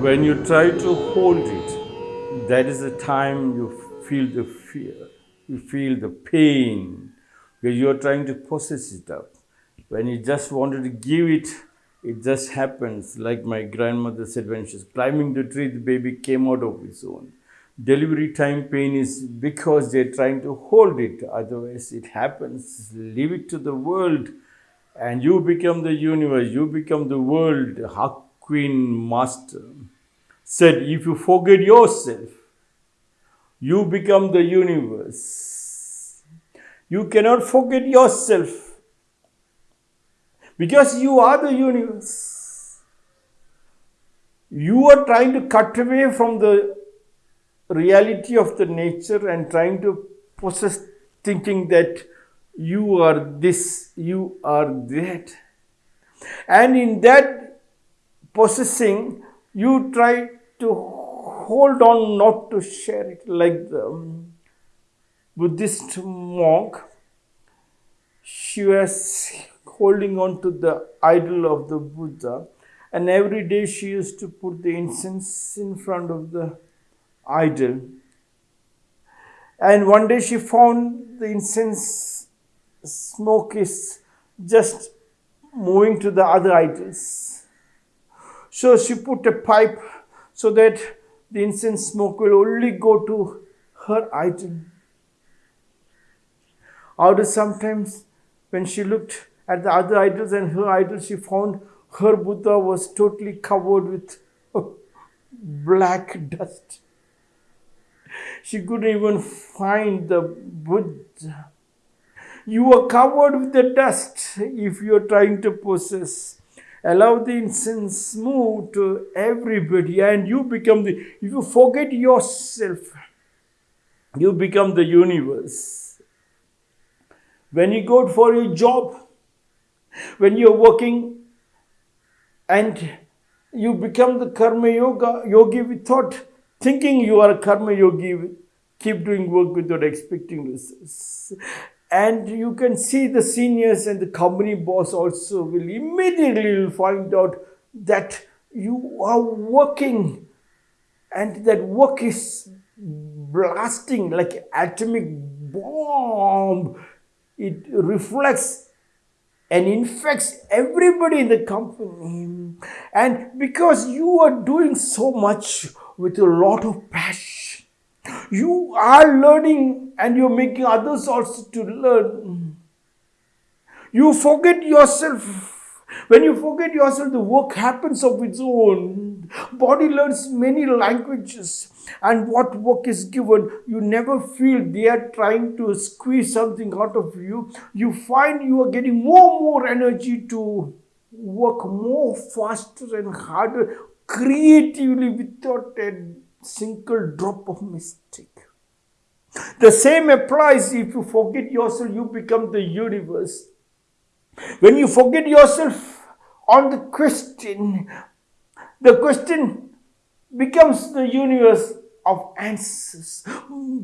When you try to hold it, that is the time you feel the fear, you feel the pain, because you are trying to process it up. When you just wanted to give it, it just happens. Like my grandmother said when she was climbing the tree, the baby came out of its own. Delivery time pain is because they're trying to hold it, otherwise, it happens. Leave it to the world, and you become the universe, you become the world. Queen Master said, If you forget yourself, you become the universe. You cannot forget yourself because you are the universe. You are trying to cut away from the reality of the nature and trying to possess thinking that you are this, you are that. And in that possessing, you try to hold on not to share it. Like the um, Buddhist monk, she was holding on to the idol of the Buddha, and every day she used to put the incense in front of the idol. And one day she found the incense smoke is just moving to the other idols so she put a pipe so that the incense smoke will only go to her idol. Of sometimes when she looked at the other idols and her idol, she found her Buddha was totally covered with uh, black dust. She couldn't even find the Buddha. You are covered with the dust if you are trying to possess allow the incense move to everybody and you become the if you forget yourself you become the universe. When you go for a job when you're working and you become the karma yoga yogi without thinking you are a karma yogi keep doing work without expecting results and you can see the seniors and the company boss also will immediately find out that you are working. And that work is blasting like atomic bomb. It reflects and infects everybody in the company. And because you are doing so much with a lot of passion you are learning and you're making others also to learn. You forget yourself. When you forget yourself, the work happens of its own. Body learns many languages, and what work is given, you never feel they are trying to squeeze something out of you. You find you are getting more and more energy to work more faster and harder creatively without a single drop of mistake. The same applies if you forget yourself, you become the universe. When you forget yourself on the question, the question becomes the universe of answers,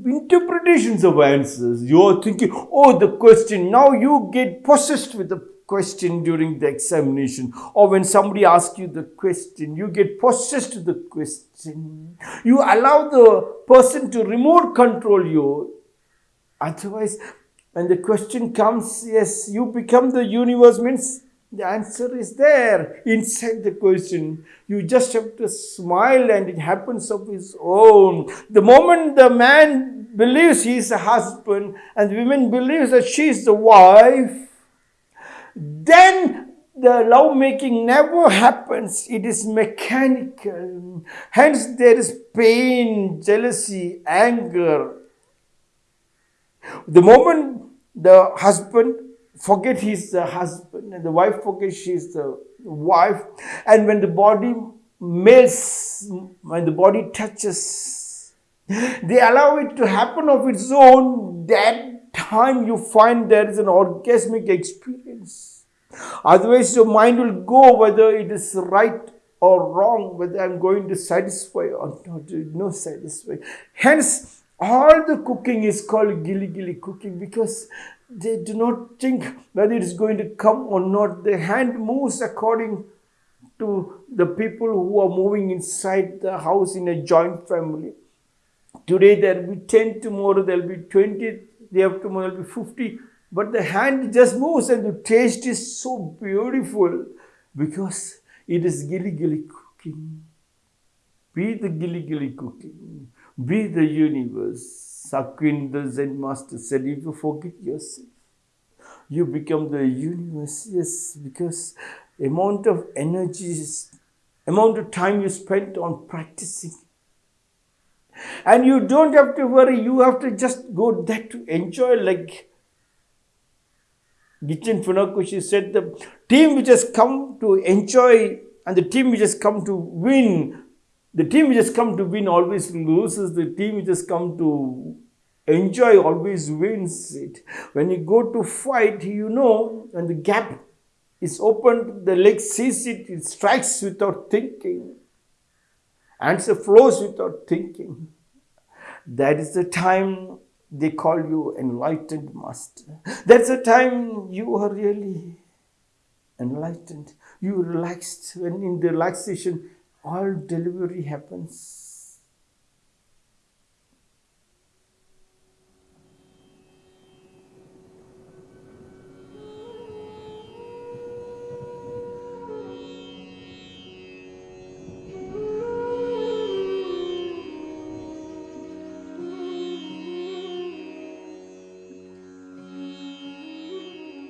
interpretations of answers. You are thinking, oh, the question. Now you get possessed with the question during the examination or when somebody asks you the question, you get possessed with the question. You allow the person to remote control you. Otherwise, when the question comes, yes, you become the universe means the answer is there inside the question. You just have to smile and it happens of its own. The moment the man believes he is a husband and the woman believes that she is the wife, then the love making never happens. It is mechanical. Hence, there is pain, jealousy, anger. The moment the husband forget he's the husband and the wife forgets she's the wife, and when the body melts, when the body touches, they allow it to happen of its own. That time you find there is an orgasmic experience Otherwise, your mind will go whether it is right or wrong, whether I'm going to satisfy or not, no satisfy. Hence, all the cooking is called gilly gilly cooking because they do not think whether it is going to come or not. The hand moves according to the people who are moving inside the house in a joint family. Today there will be 10, tomorrow there will be 20, day have there will be 50. But the hand just moves and the taste is so beautiful because it is gilly gilly cooking. Be the gilly gilly cooking. Be the universe. Queen, the Zen master said, if you forget yourself, you become the universe. Yes, because amount of energy, amount of time you spent on practicing. And you don't have to worry, you have to just go there to enjoy like Gichin Funakoshi said, the team which has come to enjoy and the team which has come to win, the team which has come to win always loses, the team which has come to enjoy always wins it. When you go to fight, you know, when the gap is opened, the leg sees it, it strikes without thinking. Answer flows without thinking. That is the time they call you enlightened master. That's the time you are really enlightened. You relaxed. When in relaxation, all delivery happens